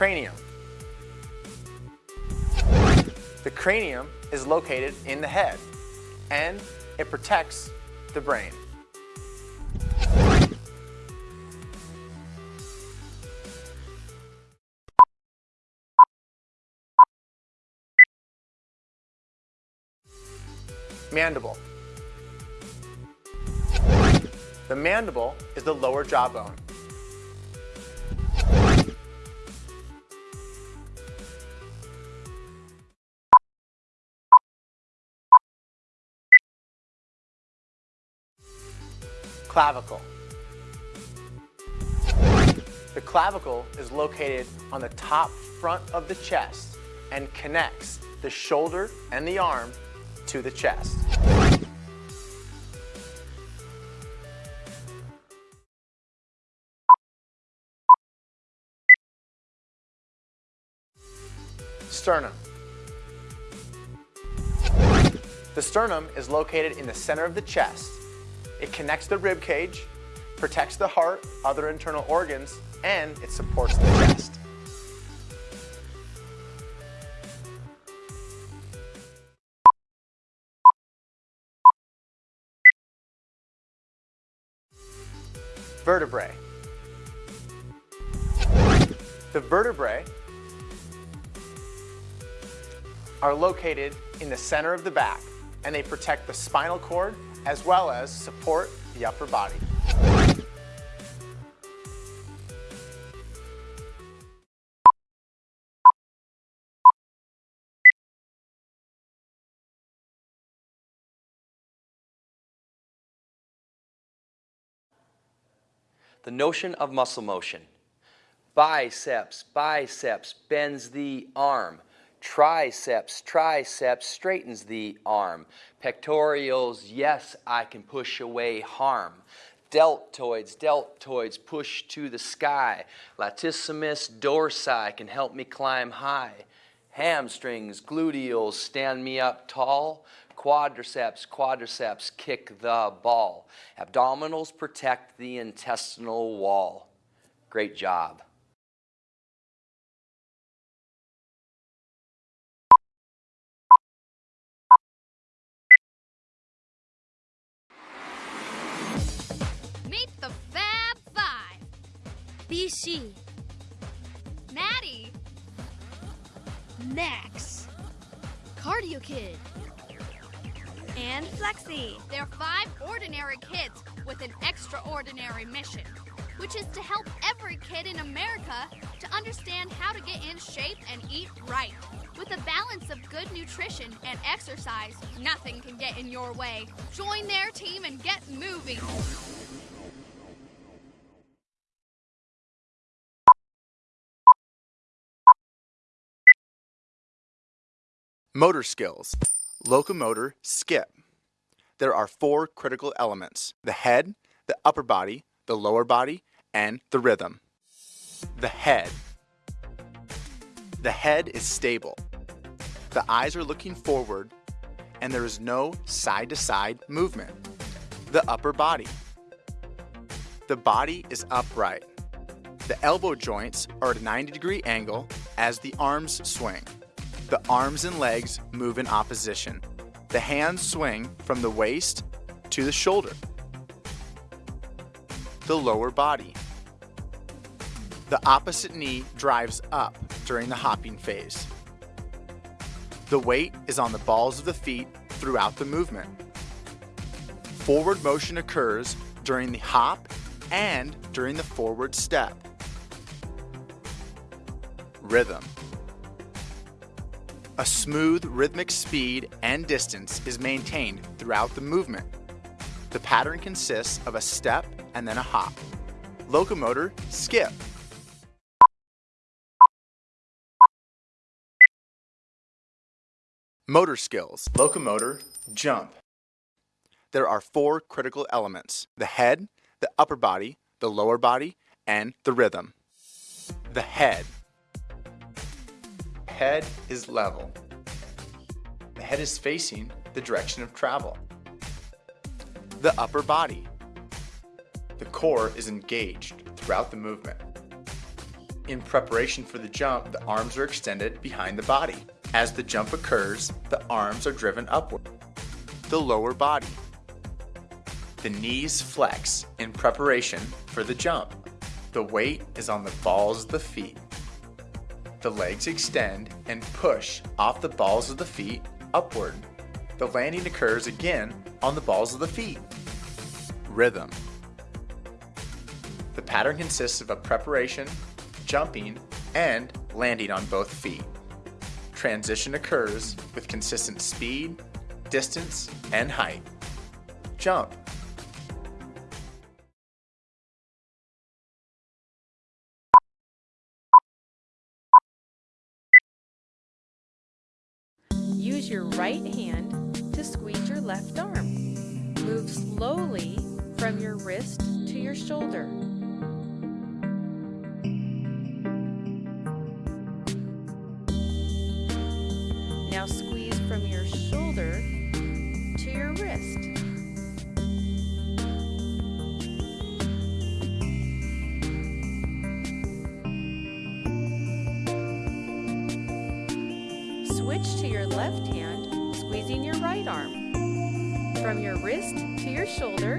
cranium. The cranium is located in the head and it protects the brain. Mandible. The mandible is the lower jawbone. Clavicle. The clavicle is located on the top front of the chest and connects the shoulder and the arm to the chest. Sternum. The sternum is located in the center of the chest. It connects the rib cage, protects the heart, other internal organs, and it supports the chest. Vertebrae. The vertebrae are located in the center of the back and they protect the spinal cord as well as support the upper body. The notion of muscle motion. Biceps, biceps bends the arm. Triceps, triceps straightens the arm. Pectorals, yes, I can push away harm. Deltoids, deltoids push to the sky. Latissimus dorsi can help me climb high. Hamstrings, gluteals stand me up tall. Quadriceps, quadriceps kick the ball. Abdominals protect the intestinal wall. Great job. BC, Maddie, Max, Cardio Kid, and Flexi. they're five ordinary kids with an extraordinary mission, which is to help every kid in America to understand how to get in shape and eat right. With a balance of good nutrition and exercise, nothing can get in your way. Join their team and get moving. Motor skills. Locomotor skip. There are four critical elements. The head, the upper body, the lower body, and the rhythm. The head. The head is stable. The eyes are looking forward and there is no side-to-side movement. The upper body. The body is upright. The elbow joints are at a 90 degree angle as the arms swing. The arms and legs move in opposition. The hands swing from the waist to the shoulder. The lower body. The opposite knee drives up during the hopping phase. The weight is on the balls of the feet throughout the movement. Forward motion occurs during the hop and during the forward step. Rhythm. A smooth rhythmic speed and distance is maintained throughout the movement. The pattern consists of a step and then a hop. Locomotor skip. Motor skills. Locomotor jump. There are four critical elements. The head, the upper body, the lower body, and the rhythm. The head. Head is level. The head is facing the direction of travel. The upper body. The core is engaged throughout the movement. In preparation for the jump, the arms are extended behind the body. As the jump occurs, the arms are driven upward. The lower body. The knees flex in preparation for the jump. The weight is on the balls of the feet. The legs extend and push off the balls of the feet upward. The landing occurs again on the balls of the feet. Rhythm. The pattern consists of a preparation, jumping, and landing on both feet. Transition occurs with consistent speed, distance, and height. Jump. Your right hand to squeeze your left arm. Move slowly from your wrist to your shoulder. Now squeeze from your shoulder to your wrist. Switch to your left hand, right arm. From your wrist to your shoulder,